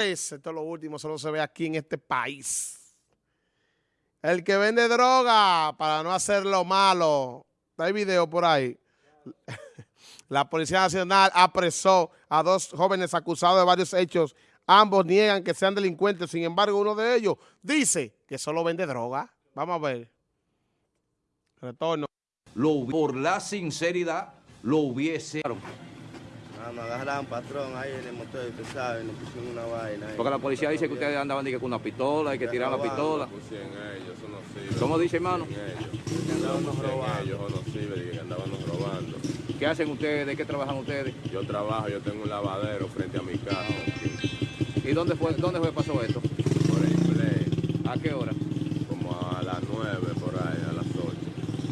Esto es lo último, solo se ve aquí en este país. El que vende droga para no hacer lo malo. Hay video por ahí. La Policía Nacional apresó a dos jóvenes acusados de varios hechos. Ambos niegan que sean delincuentes. Sin embargo, uno de ellos dice que solo vende droga. Vamos a ver. Retorno. Por la sinceridad, lo hubiese... Ah, me agarraron patrón ahí en el motor, usted sabe, nos pusieron una vaina ahí. Porque la policía dice que ustedes andaban con una pistola y que tiraban la pistola. Pusieron ellos, eso no sirve. ¿Cómo dice, hermano? Andábamos robando. Ellos, eso no sirve, dije que andaban robando. ¿Qué hacen ustedes? ¿De qué trabajan ustedes? Yo trabajo, yo tengo un lavadero frente a mi casa, ¿Y dónde fue, dónde fue que pasó esto? por el play, ¿A qué hora? como a las 9 por ahí, a las 8.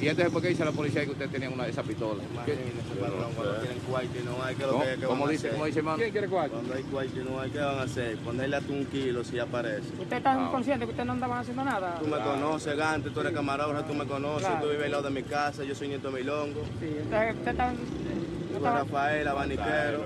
Y entonces, ¿por qué dice la policía que ustedes tenían una de esas pistolas? Imagínese, patrón, cuando tienen cuarto y no hay, ¿qué es lo ¿Cómo, que, ¿Cómo van a dice, hacer? cómo dice, hermano? quiere cuarto? Cuando hay cuarto y no hay, ¿qué van a hacer? Ponerle hasta un kilo si aparece. ¿Usted está consciente que ustedes no andaban haciendo nada? Tú me conoces, Gante, tú eres camarógrafo, tú me conoces, Claro. tú vives al lado de mi casa, yo soy nieto de Milongo, Sí, usted, usted está... no Rafael, abaniquero.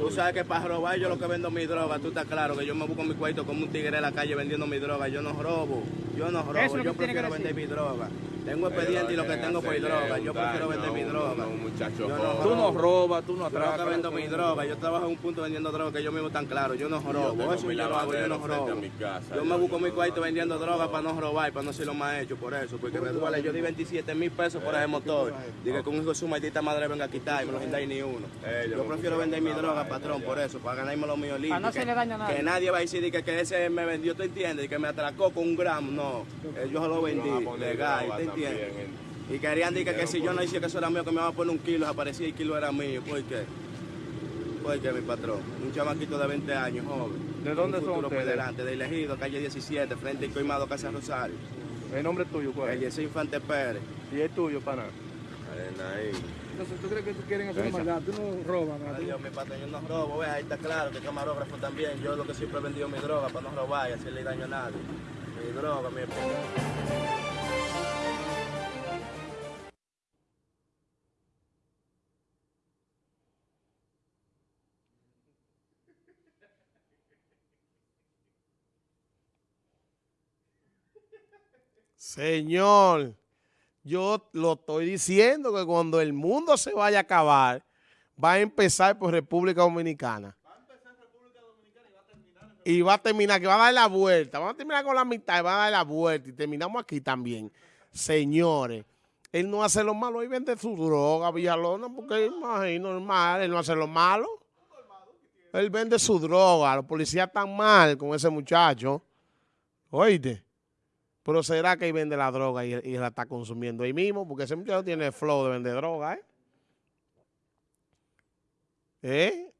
Tú sabes que para robar yo lo que vendo mi droga, tú estás claro que yo me busco mi cuarto como un tigre en la calle vendiendo mi droga, yo no robo, yo no robo, yo que que prefiero vender mi droga. Tengo expediente y lo que tengo por droga, yo prefiero vender mi droga. Muchacho Yo. Tú no robas, tú no Yo atracas. vendo mi droga, yo trabajo en un punto vendiendo droga que yo mismo tan claro, yo no robo, eso yo lo hago, yo no robo. mi casa, Yo me yo busco mi cuarto vendiendo droga para no robar, para no ser lo más hecho por eso, porque me duele, yo di 27 mil pesos por ese motor, dije que un hijo de su maldita madre venga a quitar y me lo gendáis ni uno. Yo prefiero vender mi droga, patrón, por eso, para ganarme lo mío limpio. Para no hacerle daño a nadie. Que nadie va a decir que, que ese me vendió, ¿tú entiendes? Y que me atracó con un gramo, no, Eh, yo se lo vendí, legal, droga ¿te también entiendes? en- Y querían decir que, que si yo no decía que eso era mío, que me iban a poner un kilo, aparecía y el kilo era mío. ¿Por qué? ¿Por qué, mi patrón? Un chamaquito de 20 años, joven. ¿De dónde un son futuro por ustedes? delante, de elegido, calle 17, frente al Coimado, Casa Rosario. ¿El nombre tuyo cuál El Yesé Infante Pérez. ¿Y es tuyo, pana? Arena ahí. Entonces, ¿tú crees que tú quieren hacer maldad? Tú no robas, ¿no? Adiós, mi patrón, yo no robo, ve, ahí está claro que camarógrafo también. Yo lo que siempre he vendido mi droga para no robar y hacerle daño a nadie. Mi droga, mi Señor, yo lo estoy diciendo que cuando el mundo se vaya a acabar, va a empezar por República Dominicana. Y va a terminar, que va a dar la vuelta. Vamos a terminar con la mitad y va a dar la vuelta. Y terminamos aquí también. Señores, él no hace lo malo, él vende su droga, Villalona, porque es normal, él no hace lo malo. Él vende su droga, los policías están mal con ese muchacho. Oíste. Pero será que él vende la droga y, la está consumiendo ahí mismo, porque ese muchacho tiene flow de vender droga, ¿eh? ¿Eh?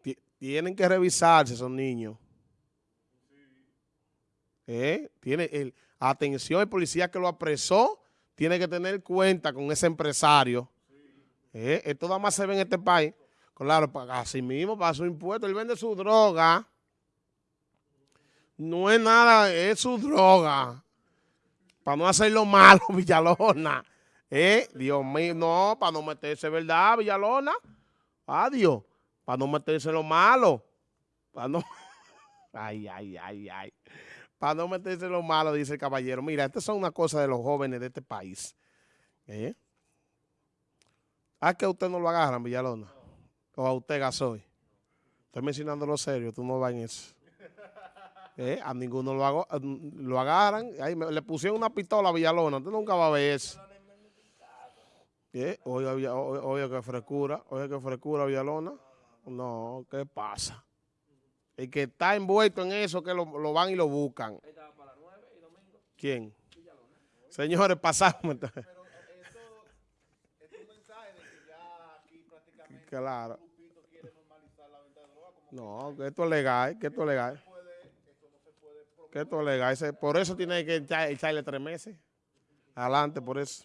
Ti- Tienen que revisarse esos niños. ¿Eh? Tiene el, atención, el policía que lo apresó tiene que tener cuenta con ese empresario. ¿Eh? Esto nada más se ve en este país. Claro, así mismo, para su impuesto, él vende su droga. No es nada, es su droga para no hacer lo malo, Villalona. ¿Eh? Dios mío, no, para no meterse, ¿verdad, Villalona? Adiós, para no meterse lo malo. Para no... Ay, ay, ay, ay. Para no meterse lo malo, dice el caballero. Mira, estas son una cosa de los jóvenes de este país. ¿Eh? ¿A que usted no lo agarran, Villalona? O a usted, Gasoy. Estoy mencionando lo serio, tú no vas en eso. Eh, a ninguno lo, hago- lo agarran. Ahí me- le pusieron una pistola a Villalona. Usted nunca va a ver eso. Eh, Oiga, Villa- o- oiga, qué frescura. Oiga, qué frescura, Villalona. No, ¿qué pasa? El que está envuelto en eso, que lo, lo van y lo buscan. ¿Quién? Señores, pasamos. Claro. No, que esto es legal, que esto es legal. Que es legal. Ese- por eso tiene que echar- echarle tres meses. Adelante, por eso.